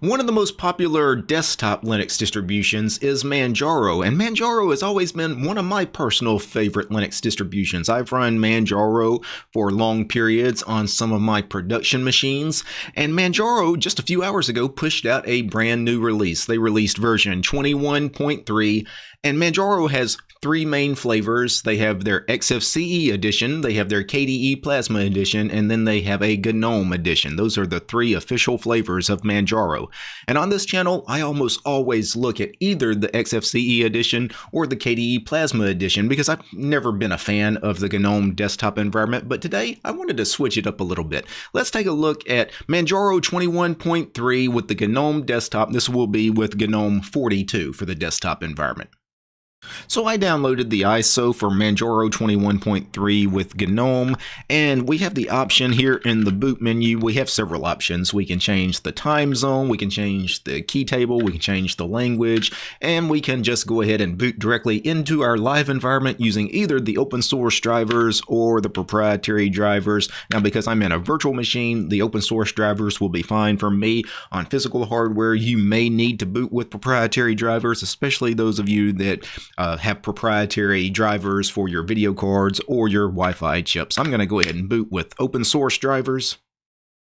One of the most popular desktop Linux distributions is Manjaro, and Manjaro has always been one of my personal favorite Linux distributions. I've run Manjaro for long periods on some of my production machines, and Manjaro just a few hours ago pushed out a brand new release. They released version 21.3, and Manjaro has three main flavors. They have their XFCE edition, they have their KDE Plasma edition, and then they have a GNOME edition. Those are the three official flavors of Manjaro. And on this channel, I almost always look at either the XFCE edition or the KDE Plasma edition because I've never been a fan of the GNOME desktop environment, but today I wanted to switch it up a little bit. Let's take a look at Manjaro 21.3 with the GNOME desktop. This will be with GNOME 42 for the desktop environment. So I downloaded the ISO for Manjaro 21.3 with GNOME, and we have the option here in the boot menu. We have several options. We can change the time zone, we can change the key table, we can change the language, and we can just go ahead and boot directly into our live environment using either the open source drivers or the proprietary drivers. Now, because I'm in a virtual machine, the open source drivers will be fine for me. On physical hardware, you may need to boot with proprietary drivers, especially those of you that uh, have proprietary drivers for your video cards or your Wi-Fi chips. I'm going to go ahead and boot with open source drivers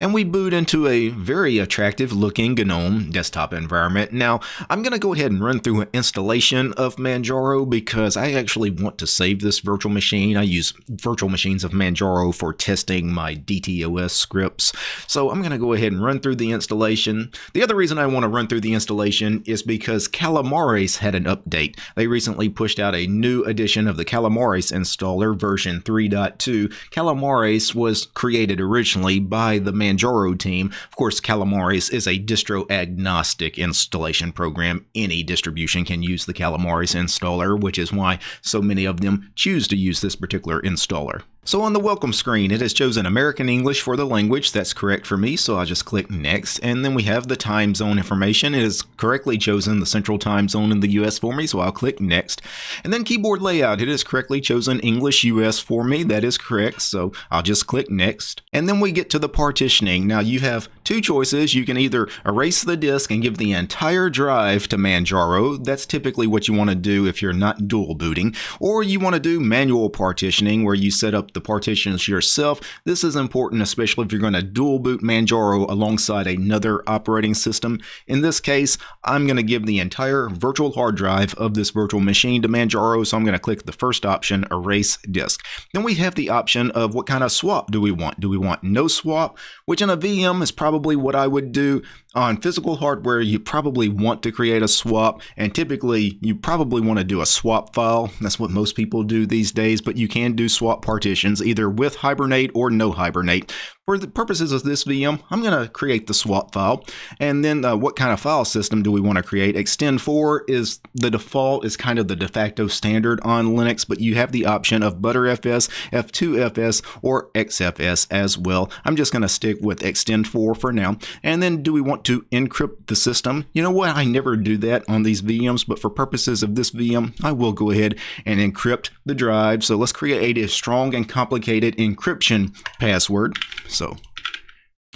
and we boot into a very attractive looking GNOME desktop environment. Now, I'm going to go ahead and run through an installation of Manjaro because I actually want to save this virtual machine. I use virtual machines of Manjaro for testing my DTOS scripts. So I'm going to go ahead and run through the installation. The other reason I want to run through the installation is because Calamares had an update. They recently pushed out a new edition of the Calamares installer version 3.2. Calamares was created originally by the Manjaro team. Of course, Calamares is a distro agnostic installation program. Any distribution can use the Calamares installer, which is why so many of them choose to use this particular installer. So on the welcome screen, it has chosen American English for the language. That's correct for me, so I'll just click Next. And then we have the time zone information. It has correctly chosen the central time zone in the US for me, so I'll click Next. And then keyboard layout, it has correctly chosen English US for me. That is correct, so I'll just click Next. And then we get to the partitioning. Now you have two choices. You can either erase the disk and give the entire drive to Manjaro. That's typically what you want to do if you're not dual booting. Or you want to do manual partitioning where you set up the partitions yourself. This is important, especially if you're going to dual boot Manjaro alongside another operating system. In this case, I'm going to give the entire virtual hard drive of this virtual machine to Manjaro, so I'm going to click the first option, Erase Disk. Then we have the option of what kind of swap do we want. Do we want no swap, which in a VM is probably what I would do on physical hardware. You probably want to create a swap, and typically you probably want to do a swap file. That's what most people do these days, but you can do swap partitions either with Hibernate or no Hibernate. For the purposes of this VM, I'm going to create the swap file. And then uh, what kind of file system do we want to create? Extend4 is the default, is kind of the de facto standard on Linux, but you have the option of Btrfs, F2FS, or XFS as well. I'm just going to stick with Extend4 for now. And then do we want to encrypt the system? You know what? I never do that on these VMs, but for purposes of this VM, I will go ahead and encrypt the drive. So let's create a strong and complicated encryption password. So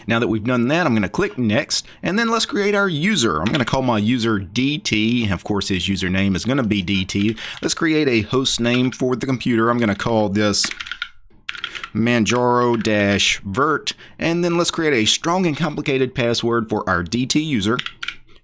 now that we've done that, I'm going to click next, and then let's create our user. I'm going to call my user DT. Of course, his username is going to be DT. Let's create a host name for the computer. I'm going to call this manjaro-vert, and then let's create a strong and complicated password for our DT user,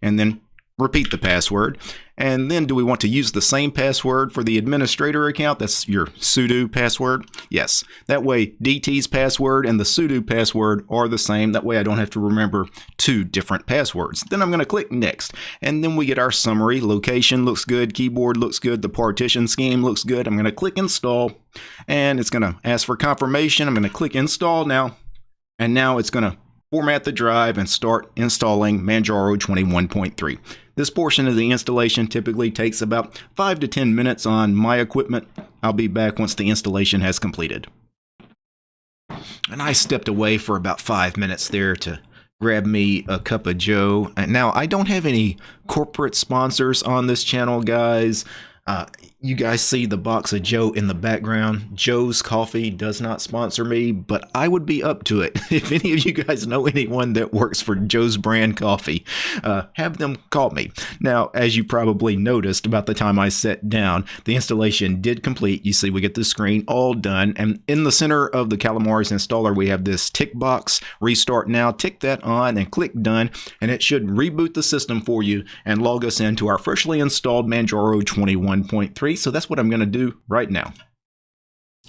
and then repeat the password. And then do we want to use the same password for the administrator account? That's your sudo password. Yes. That way DT's password and the sudo password are the same. That way I don't have to remember two different passwords. Then I'm going to click next. And then we get our summary. Location looks good. Keyboard looks good. The partition scheme looks good. I'm going to click install and it's going to ask for confirmation. I'm going to click install now. And now it's going to format the drive and start installing Manjaro 21.3. This portion of the installation typically takes about 5 to 10 minutes on my equipment. I'll be back once the installation has completed. And I stepped away for about 5 minutes there to grab me a cup of joe. Now, I don't have any corporate sponsors on this channel, guys. Uh, you guys see the box of Joe in the background. Joe's Coffee does not sponsor me, but I would be up to it. If any of you guys know anyone that works for Joe's Brand Coffee, uh, have them call me. Now, as you probably noticed, about the time I sat down, the installation did complete. You see, we get the screen all done, and in the center of the Calamares installer, we have this tick box. Restart now. Tick that on and click done, and it should reboot the system for you and log us into our freshly installed Manjaro 21.3 so that's what I'm going to do right now.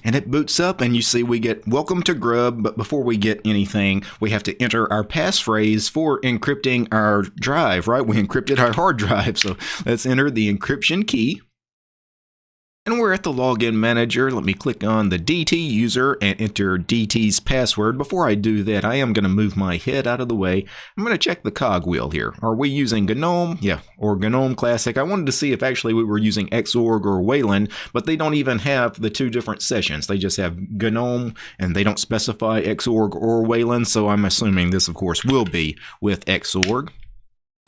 And it boots up and you see we get welcome to Grub, but before we get anything, we have to enter our passphrase for encrypting our drive, right? We encrypted our hard drive, so let's enter the encryption key. And we're at the login manager. Let me click on the DT user and enter DT's password. Before I do that, I am going to move my head out of the way. I'm going to check the cogwheel here. Are we using GNOME? Yeah, or GNOME Classic. I wanted to see if actually we were using Xorg or Wayland, but they don't even have the two different sessions. They just have GNOME and they don't specify Xorg or Wayland, so I'm assuming this, of course, will be with Xorg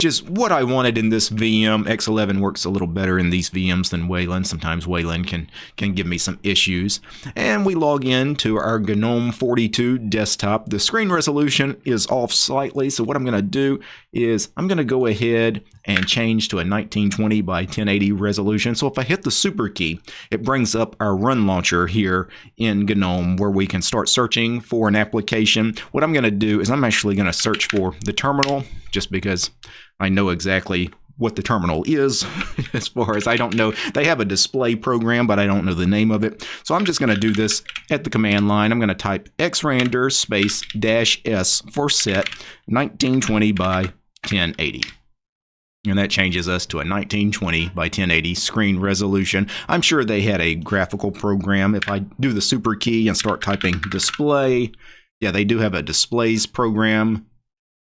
is what I wanted in this VM. X11 works a little better in these VMs than Wayland. Sometimes Wayland can, can give me some issues. And we log in to our GNOME 42 desktop. The screen resolution is off slightly, so what I'm going to do is I'm going to go ahead and change to a 1920 by 1080 resolution. So if I hit the super key, it brings up our run launcher here in GNOME where we can start searching for an application. What I'm going to do is I'm actually going to search for the terminal just because I know exactly what the terminal is as far as I don't know. They have a display program, but I don't know the name of it. So I'm just going to do this at the command line. I'm going to type xrandr space dash s for set 1920 by 1080. And that changes us to a 1920 by 1080 screen resolution. I'm sure they had a graphical program. If I do the super key and start typing display, yeah, they do have a displays program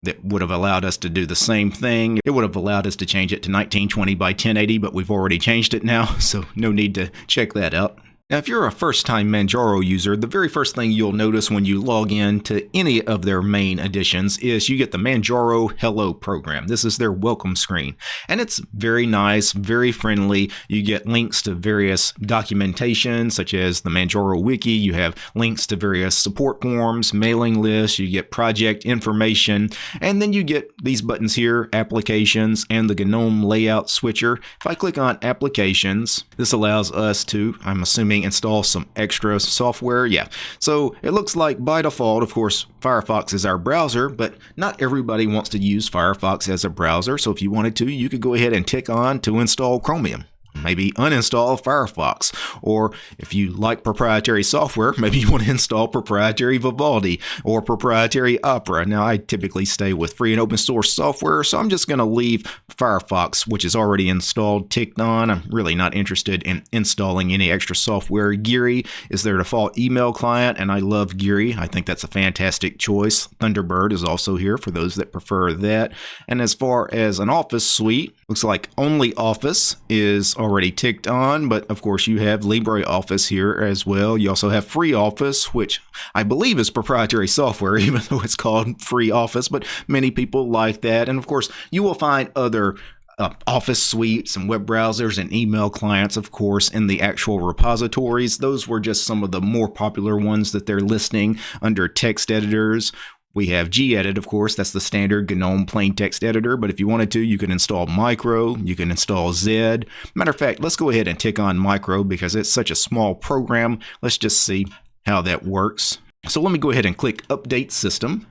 that would have allowed us to do the same thing. It would have allowed us to change it to 1920 by 1080, but we've already changed it now, so no need to check that out. Now, if you're a first-time Manjaro user, the very first thing you'll notice when you log in to any of their main editions is you get the Manjaro Hello program. This is their welcome screen, and it's very nice, very friendly. You get links to various documentation, such as the Manjaro Wiki. You have links to various support forms, mailing lists. You get project information, and then you get these buttons here, Applications, and the GNOME Layout Switcher. If I click on Applications, this allows us to, I'm assuming, install some extra software. Yeah, so it looks like by default, of course, Firefox is our browser, but not everybody wants to use Firefox as a browser. So if you wanted to, you could go ahead and tick on to install Chromium maybe uninstall Firefox. Or if you like proprietary software, maybe you want to install proprietary Vivaldi or proprietary Opera. Now, I typically stay with free and open source software, so I'm just going to leave Firefox, which is already installed, ticked on. I'm really not interested in installing any extra software. Geary is their default email client, and I love Geary. I think that's a fantastic choice. Thunderbird is also here for those that prefer that. And as far as an Office suite, looks like OnlyOffice is already ticked on, but of course you have LibreOffice here as well. You also have FreeOffice, which I believe is proprietary software, even though it's called FreeOffice, but many people like that. And of course, you will find other uh, office suites and web browsers and email clients, of course, in the actual repositories. Those were just some of the more popular ones that they're listing under text editors. We have gedit, of course, that's the standard GNOME plain text editor, but if you wanted to, you can install Micro, you can install Zed. Matter of fact, let's go ahead and tick on Micro because it's such a small program. Let's just see how that works. So let me go ahead and click Update System.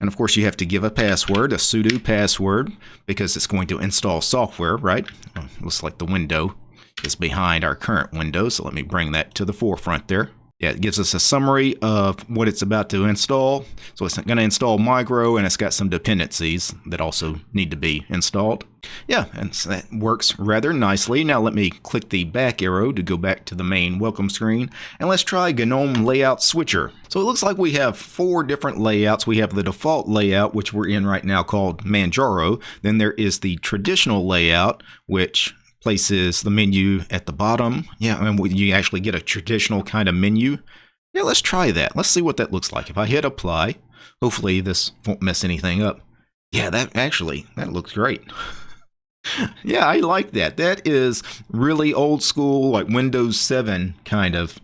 And of course, you have to give a password, a sudo password, because it's going to install software, right? Looks like the window is behind our current window, so let me bring that to the forefront there. Yeah, it gives us a summary of what it's about to install. So it's going to install Micro, and it's got some dependencies that also need to be installed. Yeah, and so that works rather nicely. Now let me click the back arrow to go back to the main welcome screen, and let's try GNOME Layout Switcher. So it looks like we have four different layouts. We have the default layout, which we're in right now called Manjaro. Then there is the traditional layout, which places the menu at the bottom. Yeah, mean, you actually get a traditional kind of menu. Yeah, let's try that. Let's see what that looks like. If I hit apply, hopefully this won't mess anything up. Yeah, that actually, that looks great. yeah, I like that. That is really old school, like Windows 7 kind of.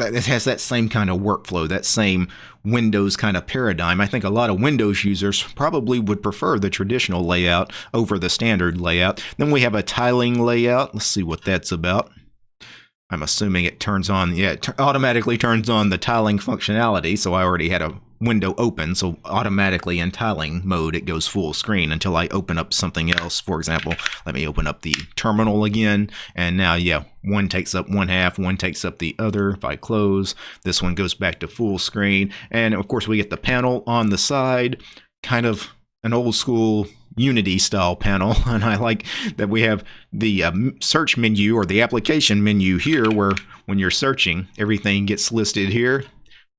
It has that same kind of workflow, that same Windows kind of paradigm. I think a lot of Windows users probably would prefer the traditional layout over the standard layout. Then we have a tiling layout. Let's see what that's about. I'm assuming it turns on, yeah, it automatically turns on the tiling functionality. So I already had a window open, so automatically in tiling mode it goes full screen until I open up something else. For example, let me open up the terminal again, and now, yeah, one takes up one half, one takes up the other. If I close, this one goes back to full screen, and of course we get the panel on the side, kind of an old school Unity style panel, and I like that we have the uh, search menu or the application menu here, where when you're searching, everything gets listed here.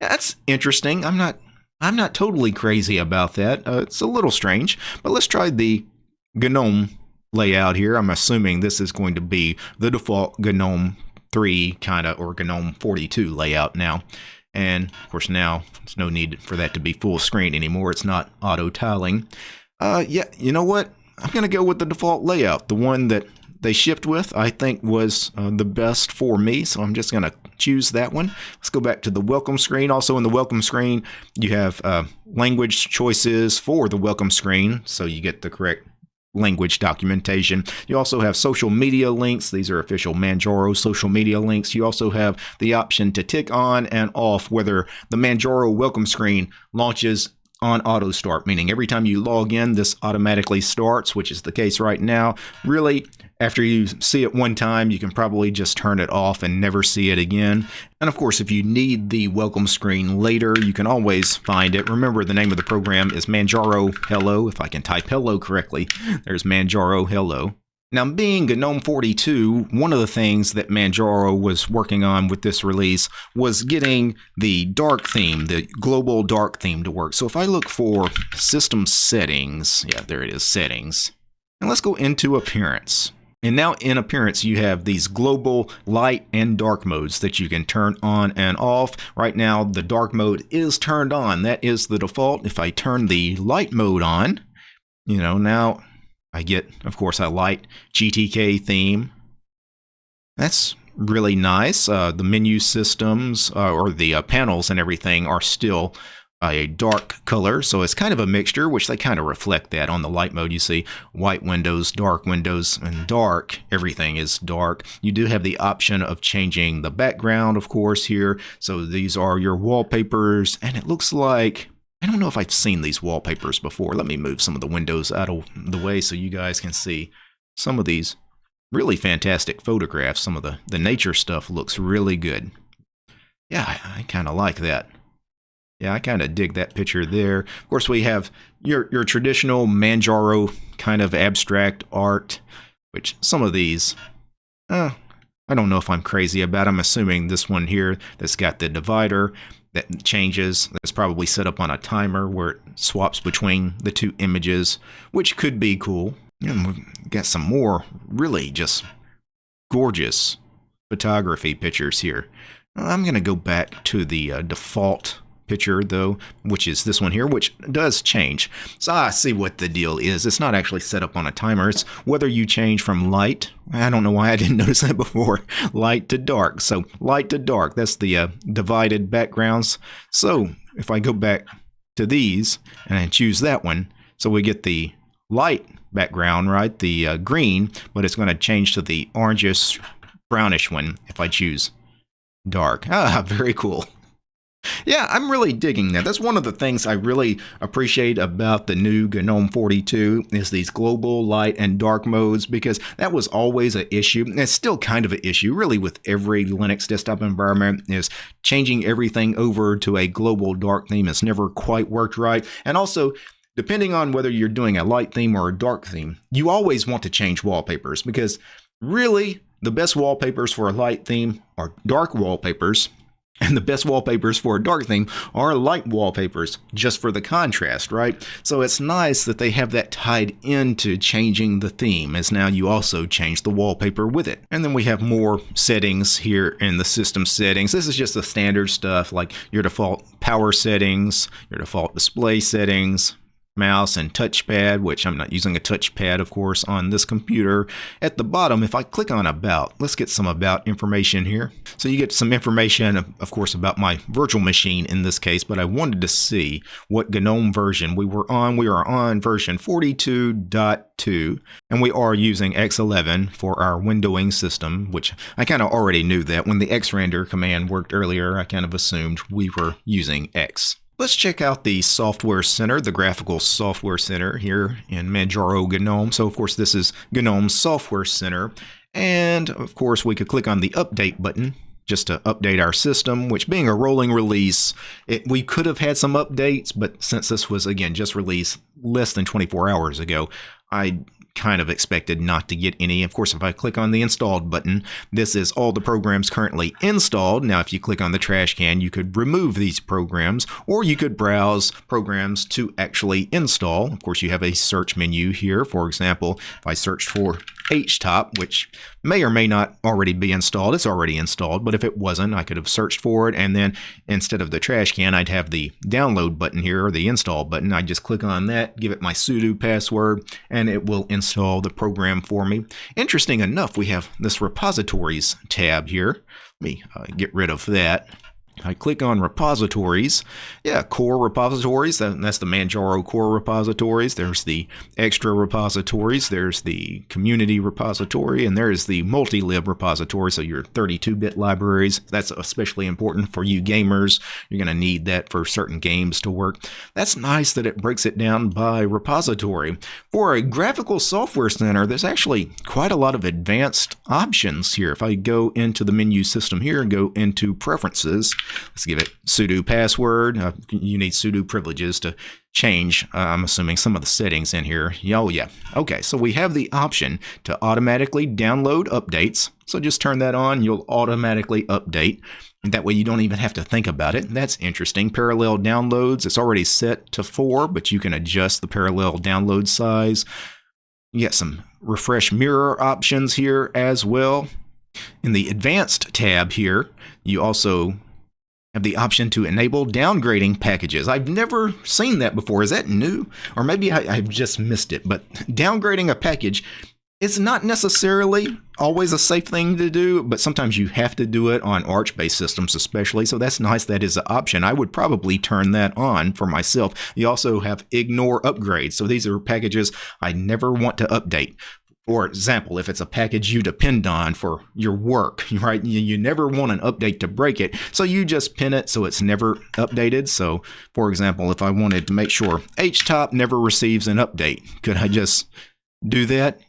That's interesting. I'm not I'm not totally crazy about that. Uh, it's a little strange, but let's try the GNOME layout here. I'm assuming this is going to be the default GNOME 3 kind of or GNOME 42 layout now. And of course now there's no need for that to be full screen anymore. It's not auto tiling. Uh, yeah, you know what? I'm going to go with the default layout, the one that they shipped with, I think was uh, the best for me. So I'm just going to choose that one. Let's go back to the welcome screen. Also in the welcome screen, you have uh, language choices for the welcome screen. So you get the correct language documentation. You also have social media links. These are official Manjaro social media links. You also have the option to tick on and off whether the Manjaro welcome screen launches on auto start, meaning every time you log in, this automatically starts, which is the case right now. Really, after you see it one time, you can probably just turn it off and never see it again. And of course, if you need the welcome screen later, you can always find it. Remember, the name of the program is Manjaro Hello. If I can type hello correctly, there's Manjaro Hello. Now, being GNOME 42, one of the things that Manjaro was working on with this release was getting the dark theme, the global dark theme to work. So if I look for system settings, yeah, there it is, settings. And let's go into appearance. And now in appearance, you have these global light and dark modes that you can turn on and off. Right now, the dark mode is turned on. That is the default. If I turn the light mode on, you know, now I get, of course, a light GTK theme. That's really nice. Uh, the menu systems uh, or the uh, panels and everything are still a dark color, so it's kind of a mixture, which they kind of reflect that on the light mode. You see white windows, dark windows, and dark. Everything is dark. You do have the option of changing the background, of course, here. So these are your wallpapers, and it looks like I don't know if I've seen these wallpapers before. Let me move some of the windows out of the way so you guys can see some of these really fantastic photographs. Some of the, the nature stuff looks really good. Yeah, I, I kind of like that. Yeah, I kind of dig that picture there. Of course, we have your, your traditional Manjaro kind of abstract art, which some of these, uh, I don't know if I'm crazy about. I'm assuming this one here that's got the divider that changes. That's probably set up on a timer where it swaps between the two images, which could be cool. And we've got some more really just gorgeous photography pictures here. I'm going to go back to the uh, default picture though, which is this one here, which does change. So I see what the deal is. It's not actually set up on a timer. It's whether you change from light, I don't know why I didn't notice that before, light to dark. So light to dark, that's the uh, divided backgrounds. So if I go back to these and I choose that one, so we get the light background, right, the uh, green, but it's going to change to the orangish brownish one if I choose dark. Ah, very cool. Yeah, I'm really digging that. That's one of the things I really appreciate about the new GNOME 42 is these global light and dark modes because that was always an issue. And it's still kind of an issue really with every Linux desktop environment is changing everything over to a global dark theme has never quite worked right. And also depending on whether you're doing a light theme or a dark theme, you always want to change wallpapers because really the best wallpapers for a light theme are dark wallpapers and the best wallpapers for a dark theme are light wallpapers, just for the contrast, right? So it's nice that they have that tied into changing the theme, as now you also change the wallpaper with it. And then we have more settings here in the system settings. This is just the standard stuff like your default power settings, your default display settings, mouse and touchpad, which I'm not using a touchpad, of course, on this computer. At the bottom, if I click on About, let's get some About information here. So you get some information, of course, about my virtual machine in this case, but I wanted to see what GNOME version we were on. We are on version 42.2, and we are using X11 for our windowing system, which I kind of already knew that. When the xrandr command worked earlier, I kind of assumed we were using X. Let's check out the Software Center, the Graphical Software Center here in Manjaro GNOME. So, of course, this is GNOME Software Center. And, of course, we could click on the Update button just to update our system, which being a rolling release, it, we could have had some updates, but since this was, again, just released less than 24 hours ago, I kind of expected not to get any. Of course, if I click on the installed button, this is all the programs currently installed. Now, if you click on the trash can, you could remove these programs or you could browse programs to actually install. Of course, you have a search menu here. For example, if I searched for HTOP, which may or may not already be installed. It's already installed, but if it wasn't, I could have searched for it. And then instead of the trash can, I'd have the download button here or the install button. I'd just click on that, give it my sudo password, and it will install the program for me. Interesting enough, we have this repositories tab here. Let me uh, get rid of that. I click on repositories. Yeah, core repositories. that's the Manjaro core repositories. There's the extra repositories. There's the community repository. And there's the multi-lib repository. So your 32-bit libraries. That's especially important for you gamers. You're going to need that for certain games to work. That's nice that it breaks it down by repository. For a graphical software center, there's actually quite a lot of advanced options here. If I go into the menu system here and go into preferences, Let's give it sudo password. Uh, you need sudo privileges to change, uh, I'm assuming, some of the settings in here. Oh, yeah. Okay, so we have the option to automatically download updates. So just turn that on. You'll automatically update. That way you don't even have to think about it. That's interesting. Parallel downloads, it's already set to 4, but you can adjust the parallel download size. You get some refresh mirror options here as well. In the advanced tab here, you also have the option to enable downgrading packages. I've never seen that before. Is that new? Or maybe I, have just missed it. But downgrading a package is not necessarily always a safe thing to do, but sometimes you have to do it on Arch-based systems especially, so that's nice that is an option. I would probably turn that on for myself. You also have ignore upgrades, so these are packages I never want to update. For example, if it's a package you depend on for your work, right? You, you never want an update to break it. So you just pin it so it's never updated. So for example, if I wanted to make sure HTOP never receives an update, could I just do that?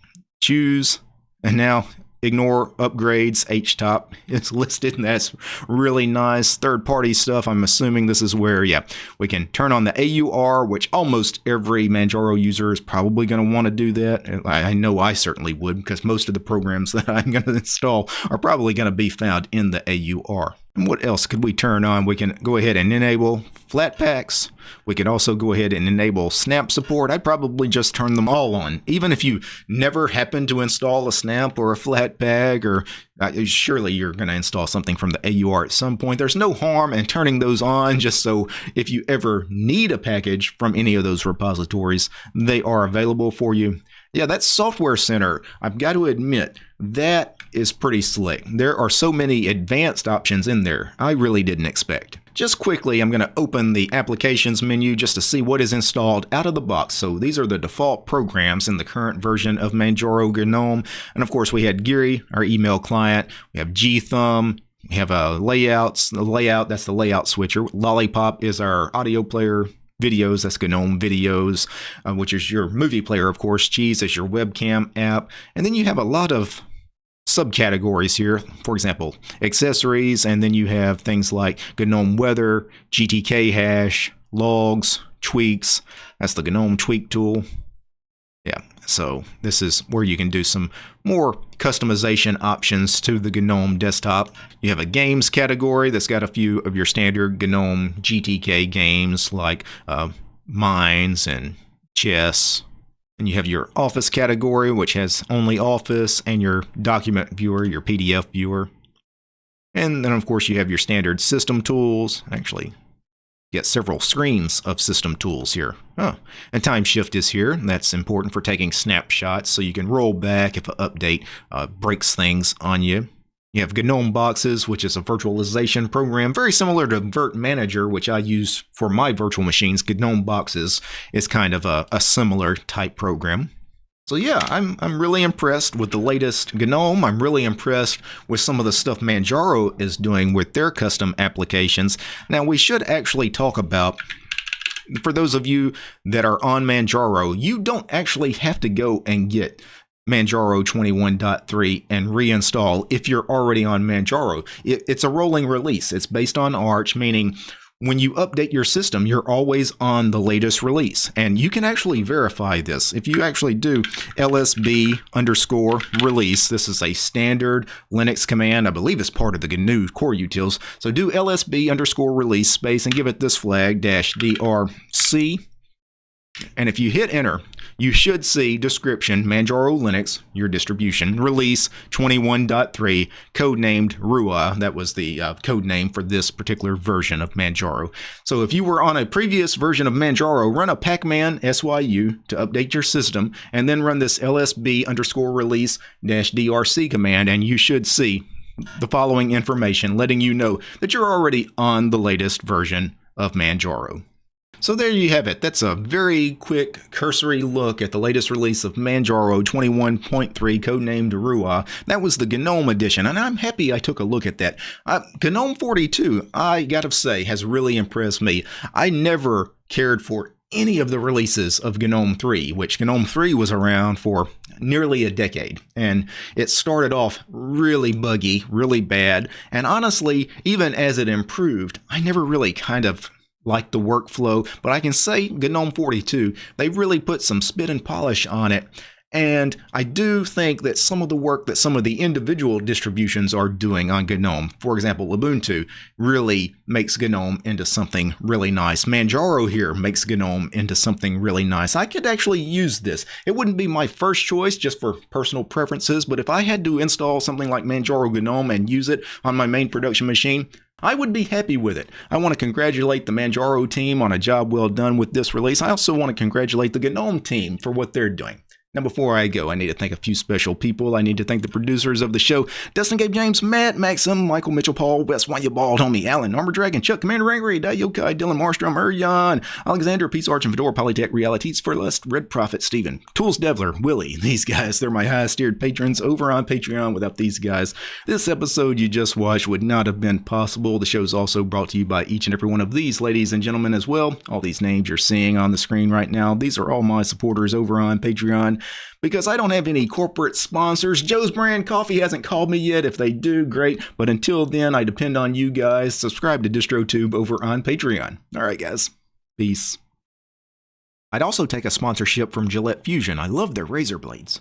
Choose, and now ignore upgrades htop is listed and that's really nice. Third party stuff i'm assuming this is where yeah we can turn on the AUR which almost every manjaro user is probably going to want to do that. I, know i certainly would because most of the programs that i'm going to install are probably going to be found in the AUR what else could we turn on? We can go ahead and enable Flatpaks. We could also go ahead and enable snap support. I'd probably just turn them all on. Even if you never happen to install a snap or a Flatpak, or uh, surely you're going to install something from the AUR at some point. There's no harm in turning those on just so if you ever need a package from any of those repositories, they are available for you. Yeah, that Software Center, I've got to admit, that is pretty slick. There are so many advanced options in there I really didn't expect. Just quickly, I'm going to open the Applications menu just to see what is installed out of the box. So these are the default programs in the current version of Manjaro GNOME. And of course, we had Geary, our email client. We have gthumb. We have a uh, layouts, the layout, that's the layout switcher. Lollypop is our audio player videos. That's GNOME Videos, uh, which is your movie player, of course. Cheese is your webcam app. And then you have a lot of subcategories here. For example, accessories, and then you have things like GNOME Weather, GTK hash, logs, tweaks. That's the GNOME tweak tool. Yeah, so this is where you can do some more customization options to the GNOME desktop. You have a games category that's got a few of your standard GNOME GTK games like uh, Mines and Chess. And you have your Office category, which has OnlyOffice, and your document viewer, your PDF viewer. And then, of course, you have your standard system tools. Actually, get several screens of system tools here. Huh. And Timeshift is here. That's important for taking snapshots so you can roll back if an update uh, breaks things on you. You have GNOME Boxes, which is a virtualization program very similar to Virt Manager, which I use for my virtual machines. GNOME Boxes is kind of a, a similar type program. So yeah, I'm I'm really impressed with the latest GNOME. I'm really impressed with some of the stuff Manjaro is doing with their custom applications. Now we should actually talk about for those of you that are on Manjaro, you don't actually have to go and get Manjaro 21.3 and reinstall if you're already on Manjaro. it's a rolling release. It's based on Arch, meaning when you update your system, you're always on the latest release. And you can actually verify this. If you actually do lsb underscore release, this is a standard Linux command. I believe it's part of the GNU core utils. So do lsb underscore release space and give it this flag dash drc. And if you hit enter, you should see description Manjaro Linux, your distribution, release 21.3, codenamed Ruah. That was the uh, code name for this particular version of Manjaro. So if you were on a previous version of Manjaro, run a pacman syu to update your system, and then run this lsb underscore release dash drc command, and you should see the following information letting you know that you're already on the latest version of Manjaro. So there you have it. That's a very quick cursory look at the latest release of Manjaro 21.3 codenamed Ruah. That was the GNOME edition, and I'm happy I took a look at that. Uh, GNOME 42, I gotta say, has really impressed me. I never cared for any of the releases of GNOME 3, which GNOME 3 was around for nearly a decade. And it started off really buggy, really bad. And honestly, even as it improved, I never really kind of like the workflow, but I can say GNOME 42, they really put some spit and polish on it. And I do think that some of the work that some of the individual distributions are doing on GNOME, for example, Ubuntu, really makes GNOME into something really nice. Manjaro here makes GNOME into something really nice. I could actually use this. It wouldn't be my first choice just for personal preferences, but if I had to install something like Manjaro GNOME and use it on my main production machine, I would be happy with it. I want to congratulate the Manjaro team on a job well done with this release. I also want to congratulate the GNOME team for what they're doing. Now, before I go, I need to thank a few special people. I need to thank the producers of the show Dustin Gabe James, Matt Maxim, Michael Mitchell Paul, West Wanya Bald, Homie, Alan, Armor Dragon, Chuck, Commander Angry, Dayokai, Dylan Marstrom, Urjan, Alexander, Peace Arch, and Fedora, Polytech, Realities, for Lust, Red Prophet, Steven, Tools Devler, Willie. These guys, they're my highest tiered patrons over on Patreon. Without these guys, this episode you just watched would not have been possible. The show is also brought to you by each and every one of these ladies and gentlemen as well. All these names you're seeing on the screen right now, these are all my supporters over on Patreon because I don't have any corporate sponsors. Joe's Brand Coffee hasn't called me yet. If they do, great. But until then, I depend on you guys. Subscribe to DistroTube over on Patreon. All right, guys. Peace. I'd also take a sponsorship from Gillette Fusion. I love their razor blades.